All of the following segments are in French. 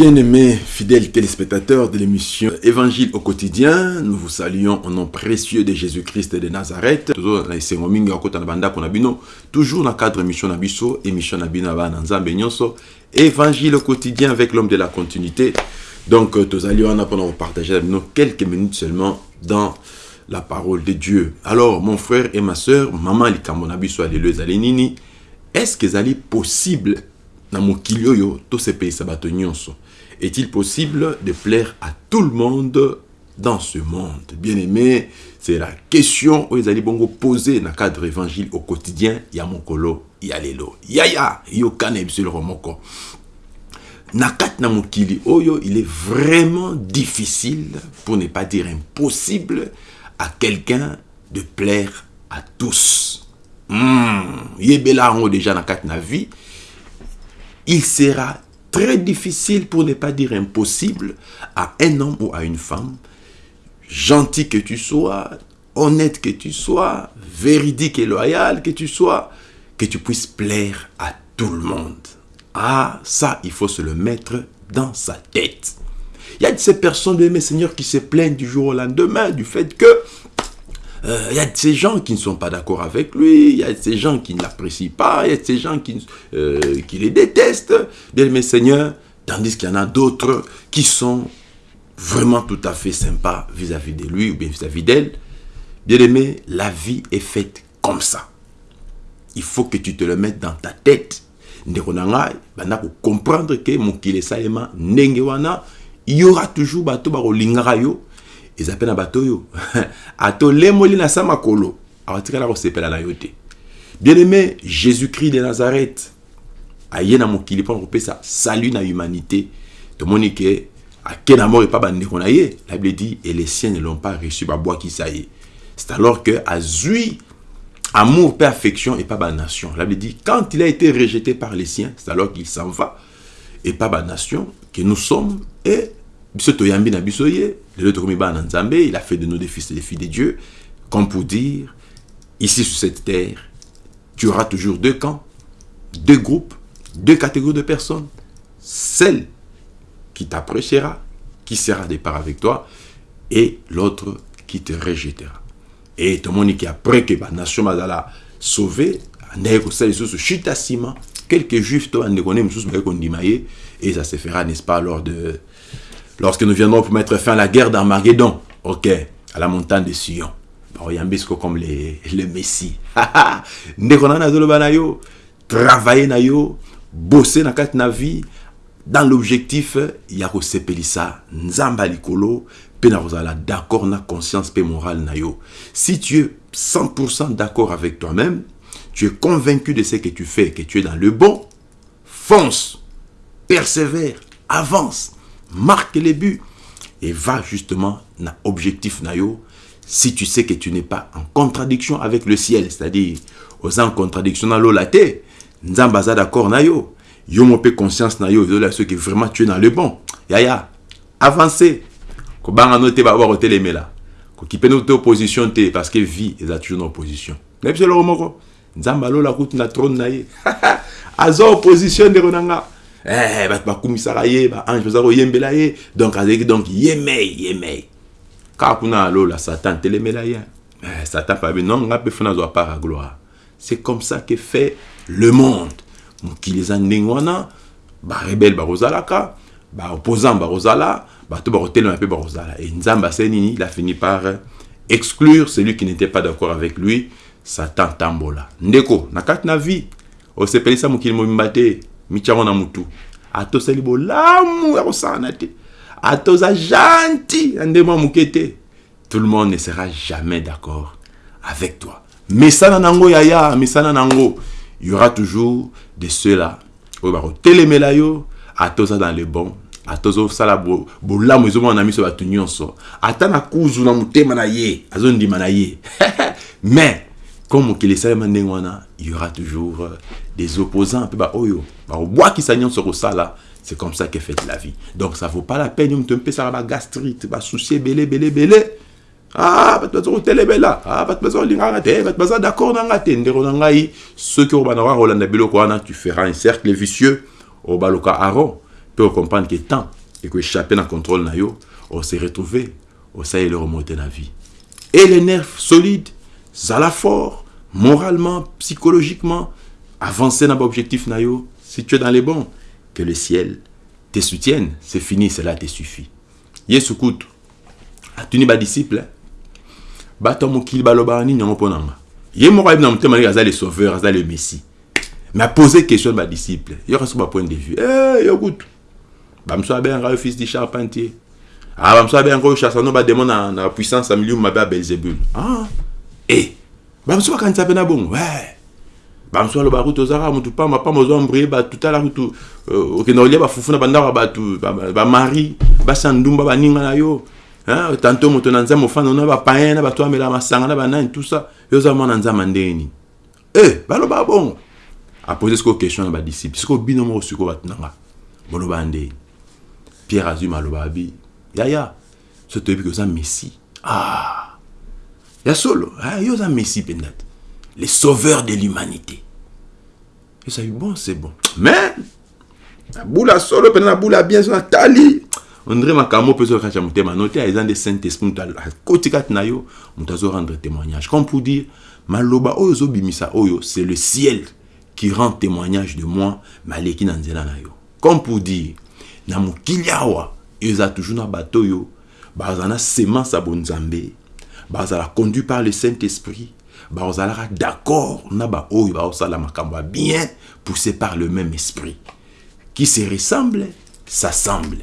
Bien-aimés fidèles téléspectateurs de l'émission Évangile au quotidien, nous vous saluons au nom précieux de Jésus-Christ de Nazareth. Toujours dans le cadre de l'émission Nabiso, émission Nabinaba Nanzambe Nyonso, Évangile au quotidien avec l'homme de la continuité. Donc, nous allons pendant partager avec nous quelques minutes seulement dans la parole de Dieu. Alors, mon frère et ma soeur, maman likambo Nabiso alléluia zalenini, est-ce que c'est possible na mokili oyo tosepelisa bato est-il possible de plaire à tout le monde dans ce monde? Bien-aimé, c'est la question où ils bongo dans le cadre évangile au quotidien. Ya mokolo, ya lelo. Ya ya, yo kane le romoko. Nakat na oyo, il est vraiment difficile, pour ne pas dire impossible, à quelqu'un de plaire à tous. Hmm, yebela déjà nakat na vie. Il sera très difficile, pour ne pas dire impossible, à un homme ou à une femme, gentil que tu sois, honnête que tu sois, véridique et loyal que tu sois, que tu puisses plaire à tout le monde. Ah, ça, il faut se le mettre dans sa tête. Il y a de ces personnes, mes seigneurs, qui se plaignent du jour au lendemain du fait que euh, il y a de ces gens qui ne sont pas d'accord avec lui, il y a de ces gens qui ne l'apprécient pas, il y a ces gens qui, euh, qui les détestent, bien mes seigneurs, tandis qu'il y en a d'autres qui sont vraiment tout à fait sympas vis-à-vis de lui ou bien vis-à-vis d'elle. Bien aimé, la vie est faite comme ça. Il faut que tu te le mettes dans ta tête. comprendre que mon salema il y aura toujours bato yo eza mpe na bato oyo atolemoli na sa makolo. Awatikala kosepela na yo te. Bien aimé jésus-christ de nazareth aye na mokili mpona kopesa salut na humanité. Tomoni ke ake na mort epa bandeko na ye la bible dit et les siens ne l'ont pas reçu babwakisa ye c'est alors que azwi amour pe affection et pas nation. La bible dit quand il a été rejeté par les siens c'est alors qu'il s'en va et pas nation que nous sommes et biso toyambi na biso ye il a fait de nous des fils et des filles de dieu comme pour dire ici sur cette terre tu auras toujours deux camps deux groupes deux catégories de personnes celle qui t'appréciera qui sera départ avec toi et l'autre qui te rejettera et tout le monde qui après que la nation bazala sauvé andeki kosala lisusu chute à ciment quelques juifs et ça se fera n'est-ce pas lors de lorsque nous viendrons pour mettre fin à la guerre d'Armageddon, ok, à la montagne de Sion. Yambisco comme les, le Messie. travailler na yo, bosser na kat na vie, dans l'objectif, ya ko sepelisa, nzamba likolo, pe na d'accord na conscience pe morale na yo. Si tu es 100% d'accord avec toi-même, tu es convaincu de ce que tu fais, que tu es dans le bon, fonce, persévère, avance marque les buts. Et va justement dans l'objectif nayo si tu sais que tu n'es pas en contradiction avec le ciel c'est-à-dire aux en contradiction dans l'eau la terre nzamba d'accord nayo yo. Conscience nayo yo ce que vraiment tu es dans le bon. Ya ya avancer ko banga note ba ba telemela ko kipe no te opposition te parce que vie est toujours en opposition mais c'est le moko nzamba lo la route na trône naye azo opposition de ronanga eh bato bakumisaka ye baange baza koyembela ye. Donc azalaki donc yemei yemei. Kaka kuna alola satan telemela ye. Eh, satan mpe abe non nga mpe fo nazwa part ya gloire. C'est comme ça que fait le monde. Mokili eza ndenge wana barebele bakozalaka baopposant bakozala bato bakotelema mpe bakozala. E nzambe asali nini? Il a fini par exclure celui qui n'était pas d'accord avec lui satan tambola. Ndeko na kati na vie osepelisa mokili mobimba te mitiango na mutu. Atosali bolamu ya kosala te. Atoza gentil ya ndemo moke te. Tout le monde ne sera jamais d'accord avec toi. Mesana nango yaya mesana nango. Il y aura toujours de ceux-là. Oyo bakotelemela yo atoza dans le bon. Atozosala bolamu ezomona na miso bato nyonso. Ata na kuzu na motema na ye azondima na ye. Mais comme mokili esalema ndenge wana il y aura toujours des opposants. Mpe baoyo bakobwakisa nyonso kosala c'est comme ça que fait la vie. Donc ça vaut pas la peine moto mpesaka bagastrite basusi ebele ebele ebele ah bato baza kotelemela ah bato baza kolinganga te bato d'accord na nga te ndeko na ngai soki oyo bana kolanda biloko wana tu feras un cercle vicieux. Oyo baloka aron tant et que échapper dans le contrôle na yo, on s'est retrouvé, on s'est le remonter la vie. Et les nerfs solides, ça la fort, moralement, psychologiquement, avancer dans l'objectif yo, si tu es dans les bons, que le ciel te soutienne, c'est fini, cela te suffit. Yesu kutu, atuni ba disciple, bato mokili baloba nini yango mpona nga ye moko ayebi na motema ndenge aza le sauveur le messie. Mais apose question na badisciple yoka so bapoint de vue. Eh, yo kutu bamosusu abengaka yo fils du charpentier. Ah oyo chassano bademo na, na puissance mabe ya belzebul ah e bamosusu bakanisa mpe na bongo. Bamosusu alobaka kutu ozalaka motu pamba pamba ozwa mbrie bato tala kutu okende kolia bafufu na bandako ya bato bamari basi ya ndumba baninga na yo? Tantôt, moto na nzambe ofanda na bapayen na bato bamela masanga na banani tout ça yo oza mwana nzambe ndenge nini e baloba bongo. Apose sikoyo question na badisciple sikoyo bino moko sikoyo bato nanga boloba ndenge pierre azwi maloba abi yaya so toyebi ke oza messie ah ya solo. Ah, yo oza messie mpenza te le sauveur de l'humanité. Esabi bon c'est bon. Mais nabula solo mpenza nabula bien so natali ondre makambo mpe ezokati ya motema note. Eza nde saint esprit moto akoti kati na yo moto azorendre témoignage. Comme pour dire maloba oyo ezobimisa oyo c'est le ciel qui rend témoignage de moi me aleki na nzela comme pour dire na mokili awa toujours na bato oyo bazala na semence ya bonzambe bazala conduit par le saint esprit bazalaka d'accord na baoyo bazosala makambo ya bien poussé par le même esprit qui se ressemble s'assemble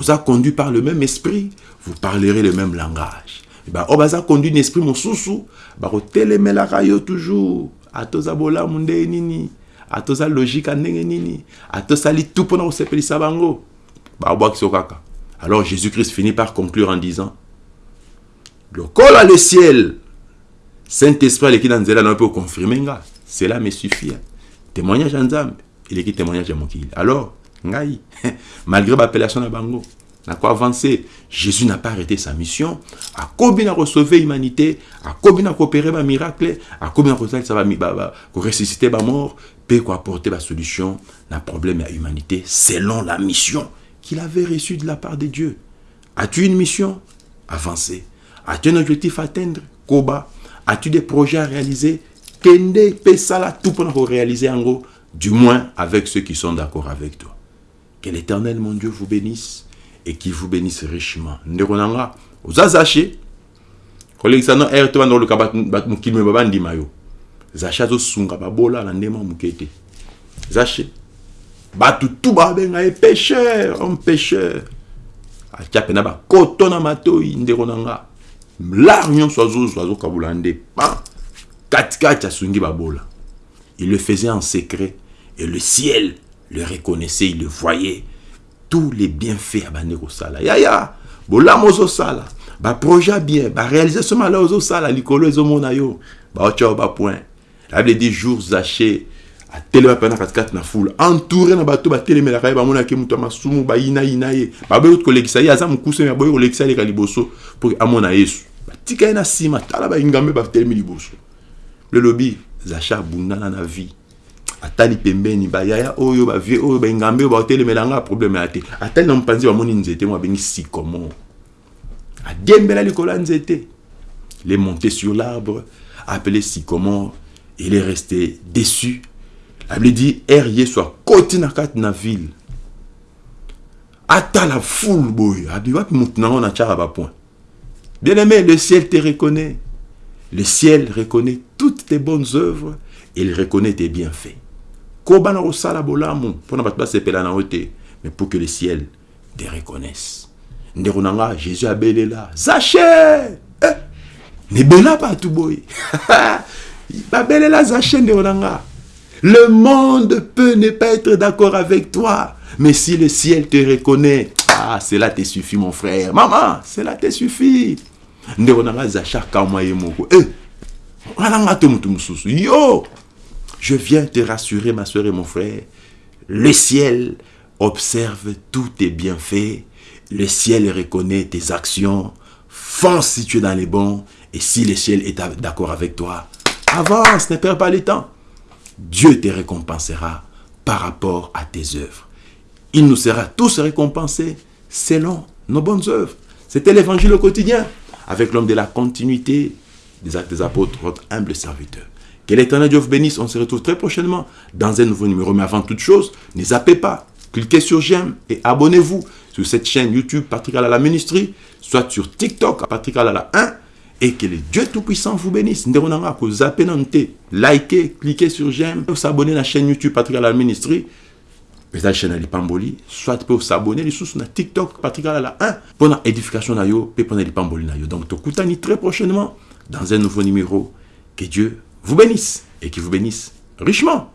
êtes conduit par le même esprit, vous parlerez le même langage. Oh, bah, conduit un esprit mosusu, bah, la rayo toujours. Atoza bola munde nini, atoza logique ndenge nini, atoza li tout pour nous sepelisa bango? Bah, bah, kaka. Alors Jésus-Christ finit par conclure en disant, à le ciel, Saint-Esprit, qui dans nzela peut confirmer, cela me suffit. Témoignage en Zambie, il est qui témoignage à mon Alors, ngai malgré l'appellation de bango na quoi avancer? Jésus n'a pas arrêté sa mission. Akobi na sauver l'humanité akobi na coopérer ba miracle. Akobi na kosalisa ba ressusciter ba mort. Pe ko apporter ba solution na problème à humanité selon la mission qu'il avait reçue de la part de Dieu. As-tu une mission? Avancer as-tu un objectif à atteindre koba? As-tu des projets à réaliser? Kende pe sala tout pour réaliser en gros du moins avec ceux qui sont d'accord avec toi que l'éternel, mon Dieu, vous bénisse et qu'il vous bénisse richement. Zaché. mayo. Zacha zo sunga babola mukete. Zaché. Batu tout ba benga e. Atia pena ba. Lar nyonso azo azo kabula nde. Katikati asungi babola. Il le faisait en secret et le ciel le reconnaissait, il le voyait. Tous les bienfaits à Banero Sala. Ya ya, bola mozo sala. Ba projet bien, ba réaliser ce mal ozo sala, likolo ezo mona yo. Ba ocha ba point. La dit jours zaché a telema pena katikati na foule. Entouré na bato batelemelaka ye bamonaki moto ya masumu bayina yina ye. Baboyi kolekisa ye aza mokuse me baboyi kolekisa ye leka liboso mpo amona yesu. Batika ye na nsima tala baingambe batelemi liboso. Lelobi zacha abundana na vie. Atali pembeni bayaya oyo bavie oyo baingambe oyo baotelemela nga probleme ya te. Atali na mopanzi bamoni nzete mo abengi sikomo adiembela likolo ya nzete. Il est monté sur l'arbre appelé sycomore il est resté déçu able dit er ye so akoti na kati na ville. Atala foule boye abi wapi motu nango na tiaka bapoint bien aimé le ciel te reconnaît. Le ciel reconnaît toutes tes bonnes œuvres. Et il reconnaît tes bienfaits. Kobana kosala bolamu. Mpona bato basepela na yo te mais pour que le ciel te reconnaisse. Ndeko na nga jésus abelela zache eh, nebela bato boye babelela zache ndeko na nga le monde peut ne pas être d'accord avec toi mais si le ciel te reconnaît ah cela te suffit mon frère maman cela te suffit eh, yo Je viens te rassurer, ma soeur et mon frère. Le ciel observe tous tes bienfaits. Le ciel reconnaît tes actions. Fonce si tu es dans les bons. Et si le ciel est d'accord avec toi, avance, ne perds pas le temps. Dieu te récompensera par rapport à tes œuvres. il nous sera tous récompensés selon nos bonnes œuvres. C'était l'évangile au quotidien, avec l'homme de la continuité des actes des apôtres, votre humble serviteur. Que l'éternel Dieu vous bénisse. On se retrouve très prochainement dans un nouveau numéro. Mais avant toute chose, ne zappez pas. Cliquez sur j'aime et abonnez-vous sur cette chaîne YouTube Patrick Alala Ministry, soit sur TikTok Patrick Alala 1 et que le Dieu Tout-Puissant vous bénisse. Vous zappez likez, cliquez sur j'aime, vous abonnez à la chaîne YouTube Patrick Alala Ministry. la chaîne à Pamboli, soit vous abonner sur TikTok Patrick Alala 1 pour l'édification de yo, et pour l'Ipamboli. Donc, vous très prochainement dans un nouveau numéro. Que Dieu vous bénisse et qu'il vous bénisse richement.